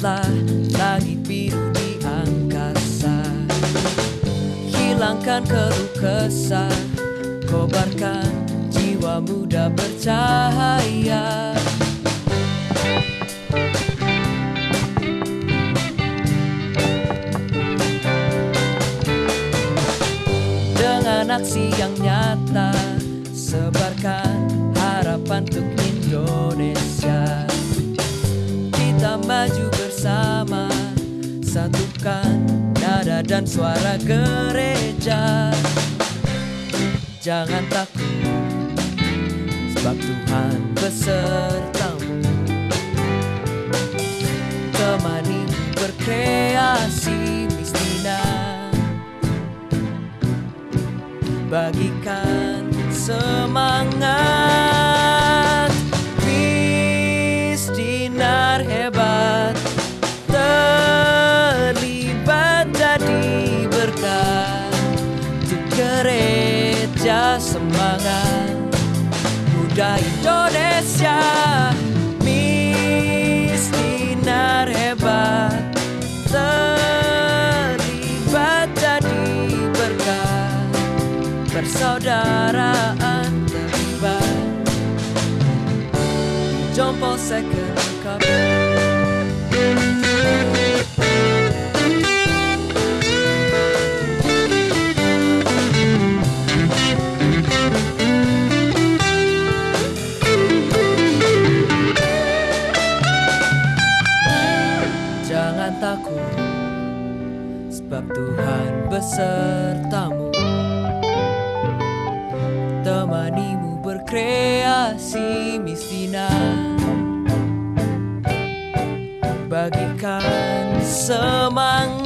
lihatlah langit biru di angkasa. Hilangkan keruh kesah. Kobarkan jiwa muda bercahaya. Dengan aksi yang nyata Sebarkan harapan untuk dan suara gereja. Jangan takut Sebab Tuhan besertamu. Temani berkreasi Mistina Bagikan semangat Muda Indonesia. Misdinar hebat Terlibat jadi berkat. Persaudaraan terlibat. Di Jompo Second Cup Jangan takut Sebab Tuhan besertamu. Temanimu berkreasi Mistina Bagikan semangat